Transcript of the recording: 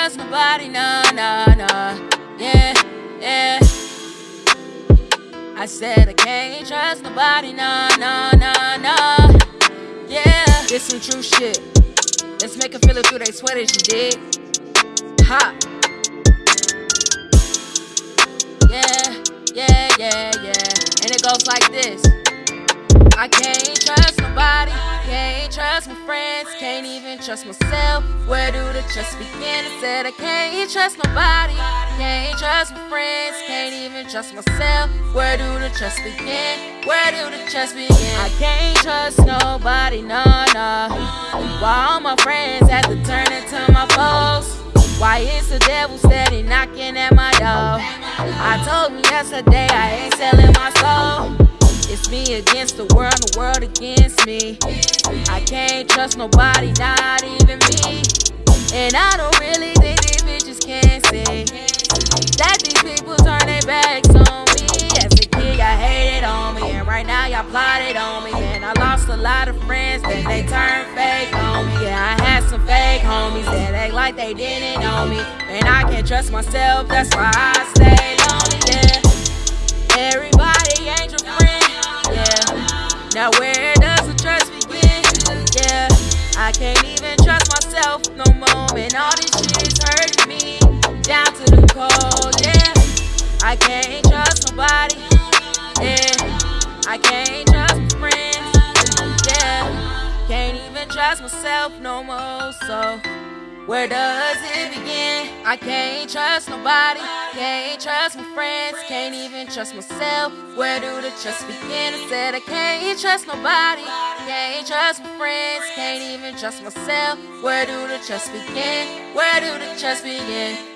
trust nobody, nah, nah, nah. Yeah, yeah. I said I can't trust nobody, nah, nah, nah, nah. Yeah, this some true shit. Let's make them feel it through their sweaters, you dig? Ha. Yeah, yeah, yeah, yeah. And it goes like this. I can't trust nobody, can't trust my friends, can't even trust myself. Where do the trust begin? I said I can't trust nobody, can't trust my friends, can't even trust myself. Where do the trust begin? Where do the trust begin? I can't trust nobody, no, no. Why all my friends have to turn into my foes? Why is the devil steady knocking at my door? I told you yesterday I ain't selling my soul. It's me against the world, the world against me. I can't trust nobody, not even me. And I don't really think these bitches can see that these people turn their backs on me. As a kid, y'all hated on me, and right now y'all plotted on me. Man, I lost a lot of friends, then they turned fake on me. Yeah, I had some fake homies that act like they didn't know me. And I can't trust myself, that's why I stay lonely. Yeah, everybody ain't your friend. Yeah, Now where does the trust begin? Yeah, I can't even trust myself no more. And all this shit's hurting me down to the core. Yeah, I can't trust nobody. Yeah, I can't trust my friends. Yeah, can't even trust myself no more. So. Where does it begin? I can't trust nobody, can't trust my friends, can't even trust myself. Where do the trust begin? I said I can't trust nobody, can't trust my friends, can't even trust myself. Where do the trust begin? Where do the trust begin?